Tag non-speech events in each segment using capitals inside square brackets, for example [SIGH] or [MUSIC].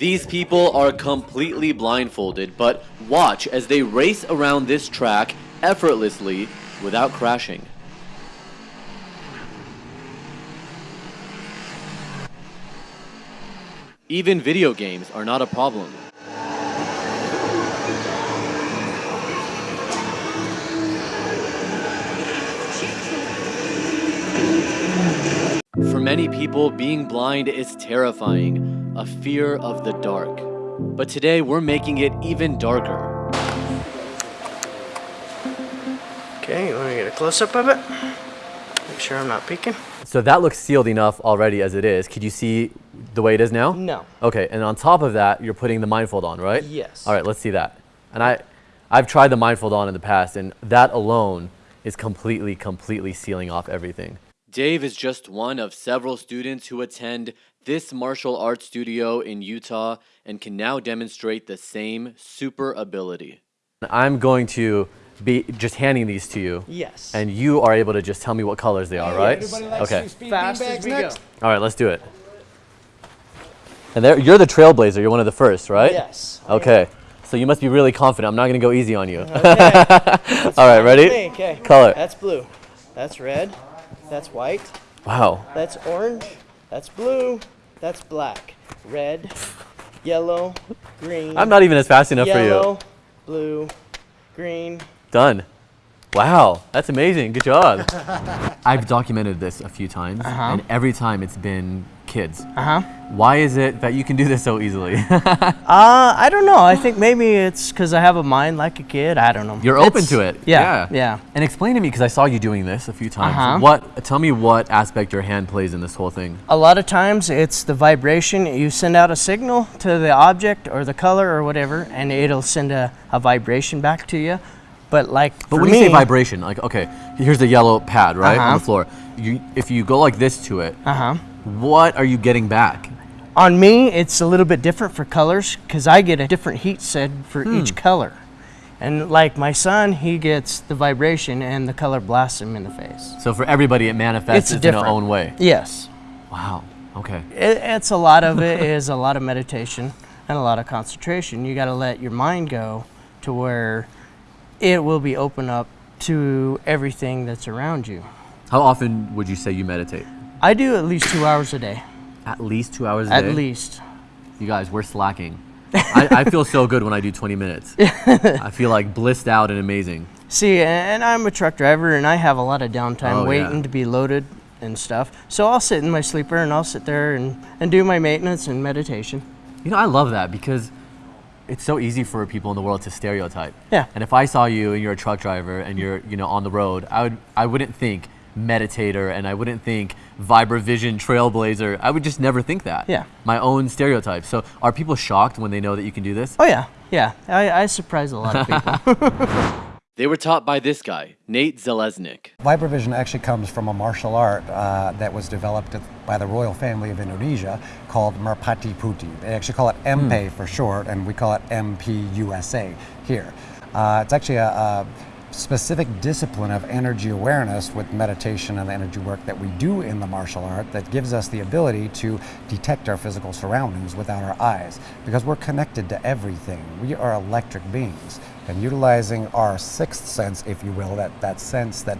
These people are completely blindfolded, but watch as they race around this track effortlessly without crashing. Even video games are not a problem. For many people, being blind is terrifying, a fear of the dark. But today, we're making it even darker. Okay, you want to get a close up of it? Make sure I'm not peeking. So that looks sealed enough already as it is. Could you see the way it is now? No. Okay, and on top of that, you're putting the mindfold on, right? Yes. All right, let's see that. And I, I've tried the mindfold on in the past, and that alone is completely, completely sealing off everything. Dave is just one of several students who attend this martial arts studio in Utah and can now demonstrate the same super ability. I'm going to be just handing these to you. Yes. And you are able to just tell me what colors they are, right? Okay. Fast as we go. All right, let's do it. And there, you're the trailblazer. You're one of the first, right? Yes. Okay. So you must be really confident. I'm not going to go easy on you. Okay. [LAUGHS] All right, ready? Okay. Color. That's blue. That's red. That's white. Wow. That's orange. That's blue. That's black. Red. Yellow. Green. I'm not even as fast enough yellow, for you. Yellow, blue, green. Done. Wow, that's amazing. Good job. [LAUGHS] I've documented this a few times, Uh-huh. and every time it's been kids. Uh huh. Why is it that you can do this so easily? [LAUGHS] Uh, I don't know. I think maybe it's because I have a mind like a kid. I don't know. You're open to it. Yeah. Yeah. And explain to me, because I saw you doing this a few times. Uh-huh. What? Tell me what aspect your hand plays in this whole thing. A lot of times it's the vibration. You send out a signal to the object or the color or whatever, and it'll send a, a vibration back to you. But like But when me, you say vibration, like okay, here's the yellow pad right on Uh-huh. the floor. You, if you go like this to it, uh huh. What are you getting back? On me, it's a little bit different for colors because I get a different heat set for Hmm. each color. And like my son, he gets the vibration and the color blasts him in the face. So for everybody, it manifests It's in their own way. Yes. Wow. Okay. It, it's a lot of it is a lot of meditation and a lot of concentration. You got to let your mind go to where it will be open up to everything that's around you. How often would you say you meditate? I do at least two hours a day. At least two hours a At day. At least. You guys, we're slacking. [LAUGHS] I, I feel so good when I do 20 minutes. [LAUGHS] I feel like blissed out and amazing. See, and I'm a truck driver and I have a lot of downtime Oh, yeah. waiting to be loaded and stuff. So I'll sit in my sleeper and I'll sit there and, and do my maintenance and meditation. You know, I love that because it's so easy for people in the world to stereotype. Yeah. And if I saw you and you're a truck driver and you're, you know, on the road, I would I wouldn't think meditator and I wouldn't think Vibravision trailblazer. I would just never think that. Yeah. My own stereotype. So are people shocked when they know that you can do this? Oh, yeah. Yeah. I, I surprise a lot of people. [LAUGHS] [LAUGHS] They were taught by this guy, Nate Zeleznik. Vibravision actually comes from a martial art uh, that was developed by the royal family of Indonesia called Merpati Putih. They actually call it MPE for short, and we call it MPUSA here. Uh, it's actually a, a specific discipline of energy awareness with meditation and the energy work that we do in the martial art that gives us the ability to detect our physical surroundings without our eyes because we're connected to everything. We are electric beings and utilizing our sixth sense, if you will, that, that sense that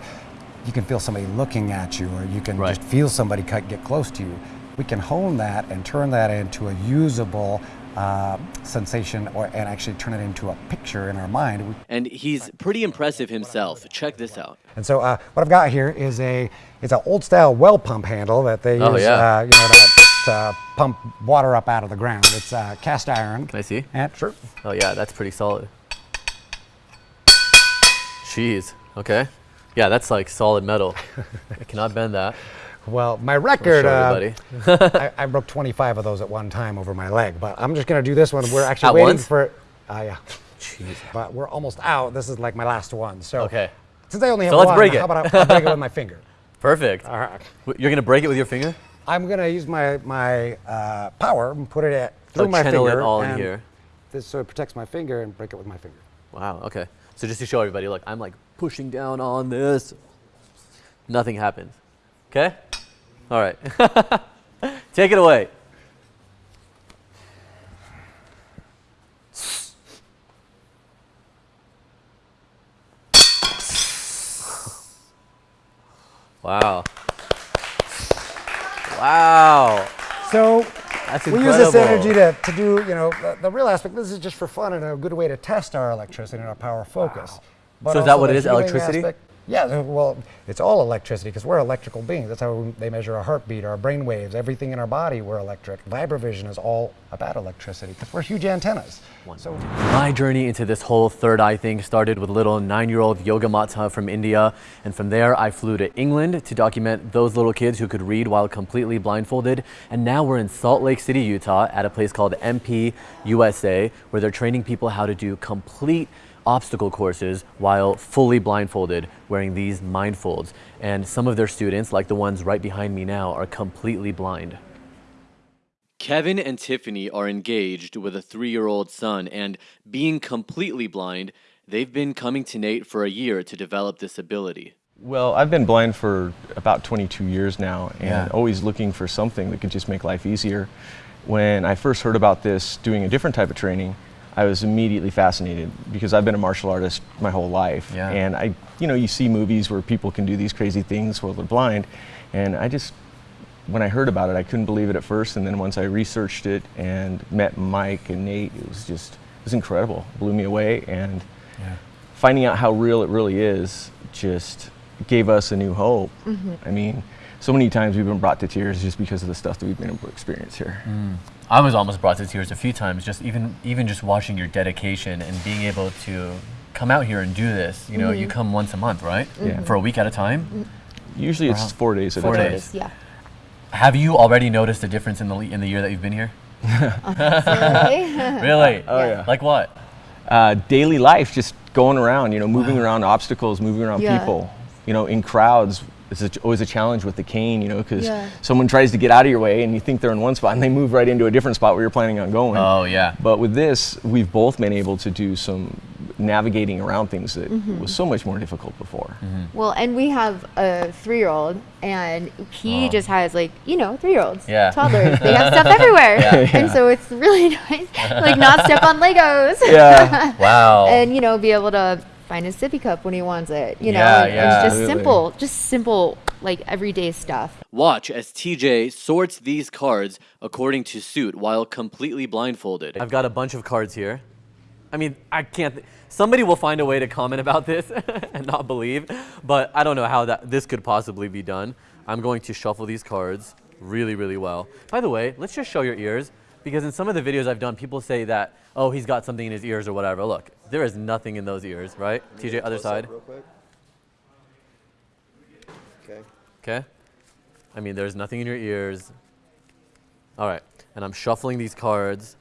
you can feel somebody looking at you or you can Right. just feel somebody get close to you. We can hone that and turn that into a usable uh, sensation or, and actually turn it into a picture in our mind. And he's pretty impressive himself. Check this out. And so uh, what I've got here is a it's an old style well pump handle that they Oh, use yeah. uh, you know to, to pump water up out of the ground. It's uh, cast iron. Can I see? And sure. Oh yeah, that's pretty solid. Jeez. Okay. Yeah, that's like solid metal. I cannot bend that. Well, my record, uh. [LAUGHS] I, I broke 25 of those at one time over my leg, but I'm just gonna do this one. We're actually At waiting once? for, uh, yeah, Jeez. but we're almost out. This is like my last one. So Okay. since I only have So let's one, break it. how about I, break it with my [LAUGHS] finger? Perfect. All right. You're gonna break it with your finger? I'm gonna use my my uh, power and put it at, through Like my channel finger. it all in here. This so it protects my finger and break it with my finger. Wow. Okay. So just to show everybody, look, I'm like pushing down on this. Nothing happens. Okay. All right. [LAUGHS] Take it away. Wow. Wow. So we use this energy to, to do, you know, the, the, real aspect, this is just for fun and a good way to test our electricity and our power focus. Wow. so is that what it is, electricity? Aspect, yeah, uh, well, it's all electricity because we're electrical beings. That's how we, they measure our heartbeat, our brain waves, everything in our body, we're electric. Vibravision is all about electricity because we're huge antennas. So My journey into this whole third eye thing started with little nine-year-old Yoga Mata from India, and from there I flew to England to document those little kids who could read while completely blindfolded. And now we're in Salt Lake City, Utah, at a place called MP USA, where they're training people how to do complete obstacle courses while fully blindfolded, wearing these mindfolds. And some of their students, like the ones right behind me now, are completely blind. Kevin and Tiffany are engaged with a three year old son, and being completely blind, they've been coming to Nate for a year to develop this ability. Well, I've been blind for about 22 years now and Yeah. always looking for something that could just make life easier. When I first heard about this doing a different type of training, I was immediately fascinated because I've been a martial artist my whole life. Yeah. And I, you know, you see movies where people can do these crazy things while they're blind. And I just, when I heard about it, I couldn't believe it at first. And then once I researched it and met Mike and Nate, it was just, it was incredible. Blew me away. And finding out how real it really is just gave us a new hope. Mm-hmm. I mean, so many times we've been brought to tears just because of the stuff that we've been able to experience here. Mm. I was almost brought to tears a few times, just even even just watching your dedication and being able to come out here and do this. You know, you come once a month, right? Yeah. For a week at a time. Usually it's Wow. four days at Four a time. days. Yeah. Have you already noticed a difference in the in the year that you've been here? [LAUGHS] Really? [LAUGHS] Really? Oh, yeah. Like what? Uh, daily life, just going around, you know, moving around obstacles, moving around Yeah. people, you know, in crowds. It's a- always a challenge with the cane, you know, because Yeah. someone tries to get out of your way and you think they're in one spot and they move right into a different spot where you're planning on going. Oh yeah. But with this, we've both been able to do some navigating around things that Mm-hmm. was so much more difficult before. well, and we have a three-year-old, and he Oh. just has like you know three-year-olds, Yeah. toddlers. [LAUGHS] They have stuff everywhere, Yeah. [LAUGHS] and so it's really [LAUGHS] nice, like not step on Legos. Yeah. Wow. and you know be able to find his sippy cup when he wants it. You know, Yeah, and, yeah. and it's just Absolutely. simple, just simple like everyday stuff. Watch as TJ sorts these cards according to suit while completely blindfolded. I've got a bunch of cards here. I mean, I can't. Th- somebody will find a way to comment about this [LAUGHS] and not believe, but I don't know how that this could possibly be done. I'm going to shuffle these cards really, really well. By the way, let's just show your ears because in some of the videos I've done, people say that, oh, he's got something in his ears or whatever. Look, there is nothing in those ears, right? TJ, other side. Okay. Okay? I mean, there's nothing in your ears. All right. And I'm shuffling these cards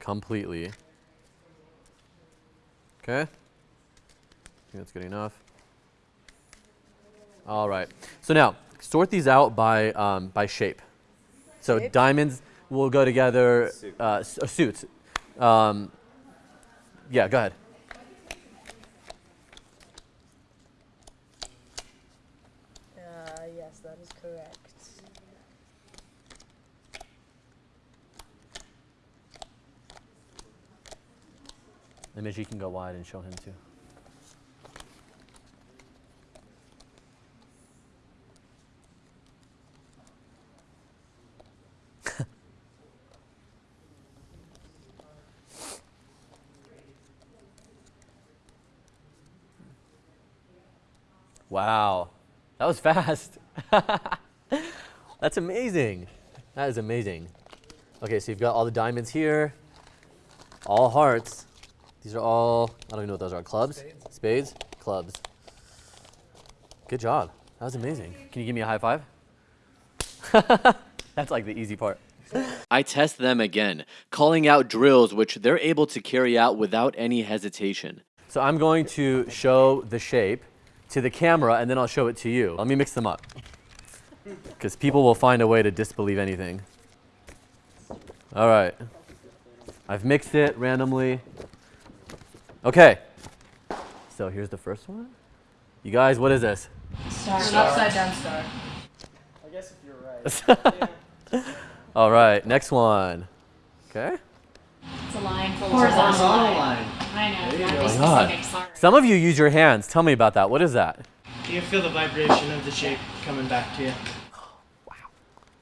completely. Okay? I think that's good enough. All right. So now, sort these out by, um, by shape. So diamonds will go together, uh, s- uh, suits. Um, yeah, go ahead. Uh, yes, that is correct. Image, you can go wide and show him too. Wow, that was fast. [LAUGHS] That's amazing. That is amazing. Okay, so you've got all the diamonds here, all hearts. These are all, I don't even know what those are. Clubs? Spades? Clubs. Good job. That was amazing. Can you give me a high five? [LAUGHS] That's like the easy part. I test them again, calling out drills which they're able to carry out without any hesitation. So I'm going to show the shape to the camera and then I'll show it to you. Let me mix them up. Because people will find a way to disbelieve anything. All right. I've mixed it randomly. Okay. So here's the first one. You guys, what is this? Star. An upside down star. I guess if you're right. [LAUGHS] [LAUGHS] yeah. All right, next one. Okay. It's a line full Horizontal of line. I know, not be God. specific. Some of you use your hands. Tell me about that. What is that? Do you feel the vibration of the shape coming back to you. Wow!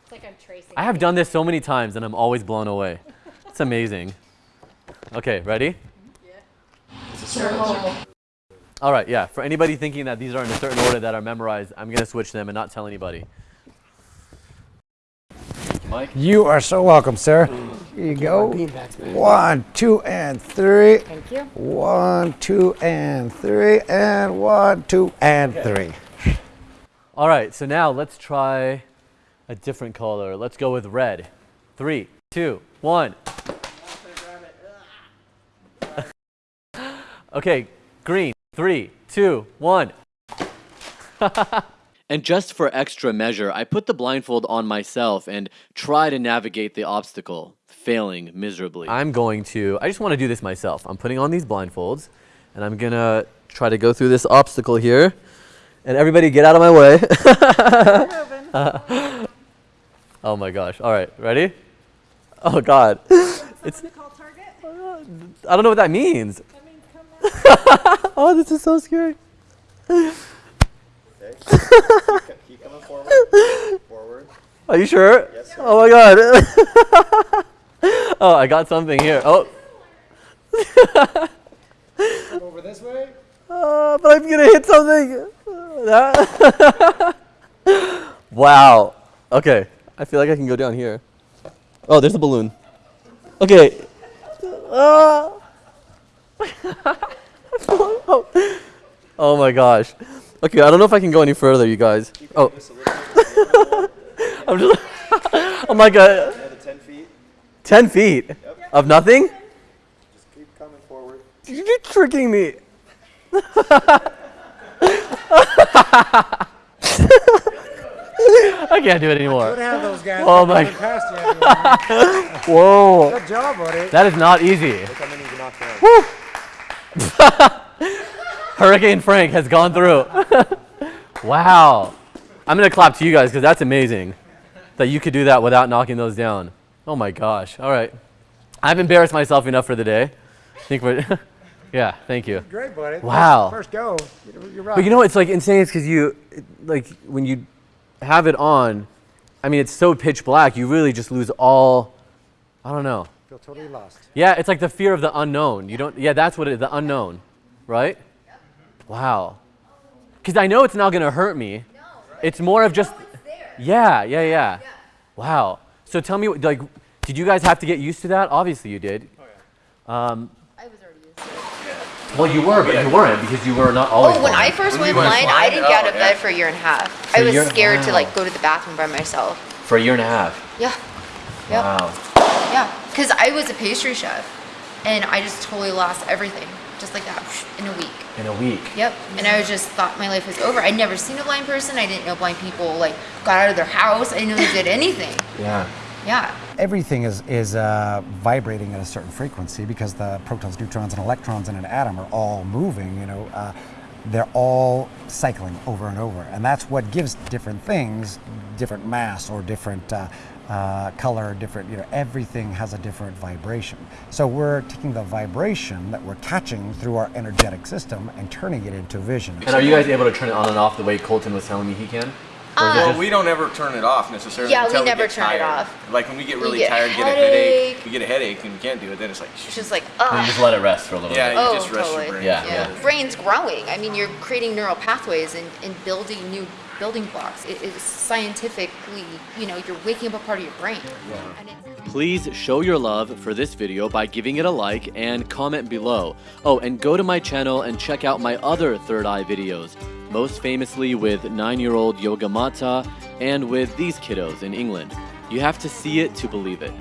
It's like I'm tracing. I have done this so many times and I'm always blown away. It's amazing. Okay, ready? Yeah. It's a circle. All right, yeah. For anybody thinking that these are in a certain order that are memorized, I'm going to switch them and not tell anybody. Mike? You are so welcome, sir. Here you go. One, two, and three. Thank you. One, two, and three, and one, two, and three. All right, so now let's try a different color. Let's go with red. Three, two, one. [LAUGHS] okay, green. Three, two, one. [LAUGHS] and just for extra measure, I put the blindfold on myself and try to navigate the obstacle, failing miserably. I'm going to, I just want to do this myself. I'm putting on these blindfolds and I'm going to try to go through this obstacle here. And everybody get out of my way. [LAUGHS] oh my gosh. All right, ready? Oh God. [LAUGHS] It's, called target. I don't know what that means. [LAUGHS] oh, this is so scary. Keep coming forward. Forward. Are you sure? Yes, sir. Oh my God. [LAUGHS] oh, I got something here. Oh. Over this way. Uh, but I'm gonna hit something. That- [LAUGHS] wow. Okay. I feel like I can go down here. Oh, there's a balloon. Okay. Uh, oh. [LAUGHS] oh my gosh. Okay, I don't know if I can go any further, you guys. Oh, Just a little bit. Oh. [LAUGHS] I'm just. I'm like a Another 10 feet. 10 feet of nothing. Just keep coming forward. You're tricking me. [LAUGHS] I can't do it anymore. have those guys. Oh my- [LAUGHS] Past you. Whoa. Good job, buddy. That is not easy. Look how many you knocked down. Hurricane Frank has gone through. [LAUGHS] wow. I'm going to clap to you guys because that's amazing that you could do that without knocking those down. Oh my gosh. All right. I've embarrassed myself enough for the day. I think we're. [LAUGHS] yeah, thank you. Great, buddy. Wow. First, first go. You're, you're right. But you know, it's like insane. It's because you, like, when you have it on, I mean, it's so pitch black, you really just lose all. I don't know. feel totally lost. Yeah, it's like the fear of the unknown. You don't. Yeah, that's what it. The unknown, right? Wow. Because I know it's not gonna hurt me. No. It's more of just. Yeah, yeah, yeah. Wow. So tell me, like, did you guys have to get used to that? Obviously, you did. Um, I was already used to it. well, you were, but you weren't because you were not always. Oh, when I first When went you blind, I didn't get out Oh, of bed yeah. for a year and a half. For I a was year- scared to like go to the bathroom by myself. for a year and a half. Yeah, Yep. Wow. yeah. Because I was a pastry chef, and I just totally lost everything, just like that, in a week. In a week. Yep. And I was just thought my life was over. I'd never seen a blind person. I didn't know blind people like got out of their house. I didn't know they did anything. Yeah. Yeah. Everything is, is uh, vibrating at a certain frequency because the protons, neutrons, and electrons in an atom are all moving, you know. Uh, they're all cycling over and over. And that's what gives different things different mass or different uh, uh, color, different, you know, everything has a different vibration. So we're taking the vibration that we're catching through our energetic system and turning it into vision. And are you guys able to turn it on and off the way Colton was telling me he can? Or um, Well, we don't ever turn it off necessarily Yeah, we until never get turn it off. Like when we get really get tired, get a headache, headache. we get a headache and we can't do it, then it's like, It's just like, you ugh. just let it rest for a little yeah, bit. you Oh, just rest totally. your brain. Yeah, Yeah. yeah. Brain's growing. I mean, you're creating neural pathways and, and building new building blocks. It is scientifically, you know, you're waking up a part of your brain. And it's- Please show your love for this video by giving it a like and comment below. Oh, and go to my channel and check out my other Third Eye videos, most famously with 9-year-old Yoga Mata and with these kiddos in England. You have to see it to believe it.